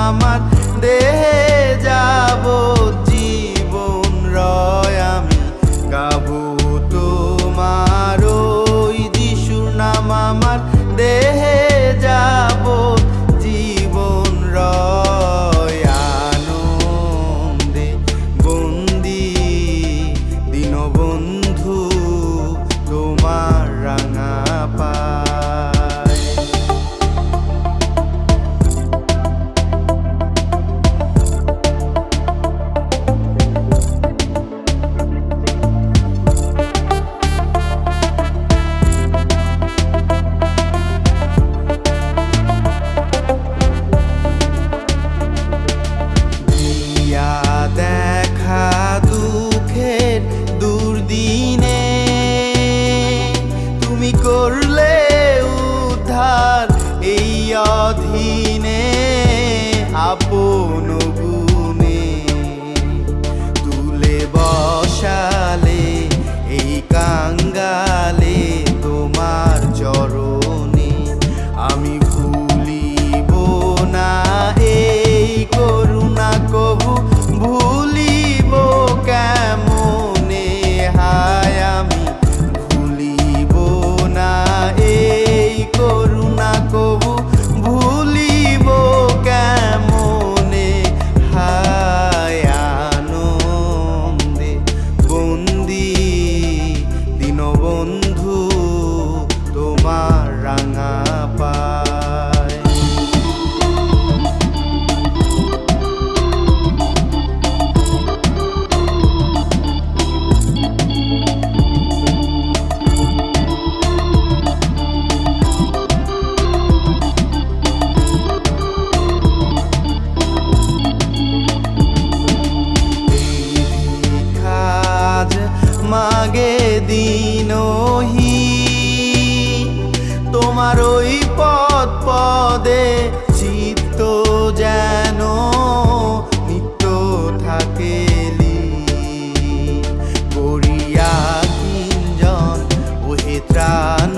আমার দেহে আপন গুণে তুলে বসালে এই কাঙ্গালে আমাদের চিত্ত যেন নিত্য থাকে করিয়া কিঞ্জন ওহে ত্রাণ